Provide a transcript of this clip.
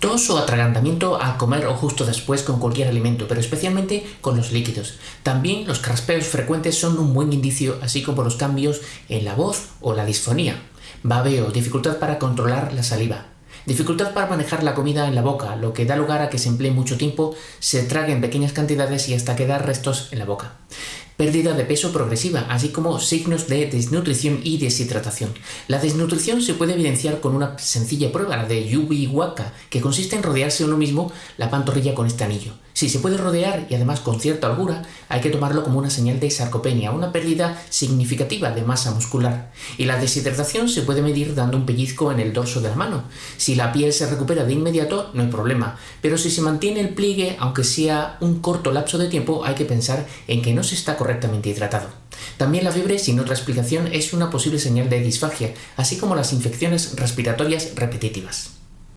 Tos o atragantamiento al comer o justo después con cualquier alimento, pero especialmente con los líquidos. También los craspeos frecuentes son un buen indicio, así como los cambios en la voz o la disfonía. Babeo, dificultad para controlar la saliva. Dificultad para manejar la comida en la boca, lo que da lugar a que se emplee mucho tiempo, se trague en pequeñas cantidades y hasta quedar restos en la boca pérdida de peso progresiva, así como signos de desnutrición y deshidratación. La desnutrición se puede evidenciar con una sencilla prueba, la de Yubi Waka, que consiste en rodearse uno mismo la pantorrilla con este anillo. Si se puede rodear y además con cierta holgura, hay que tomarlo como una señal de sarcopenia, una pérdida significativa de masa muscular. Y la deshidratación se puede medir dando un pellizco en el dorso de la mano. Si la piel se recupera de inmediato, no hay problema, pero si se mantiene el pliegue, aunque sea un corto lapso de tiempo, hay que pensar en que no se está correctamente hidratado. También la fiebre, sin otra explicación, es una posible señal de disfagia, así como las infecciones respiratorias repetitivas.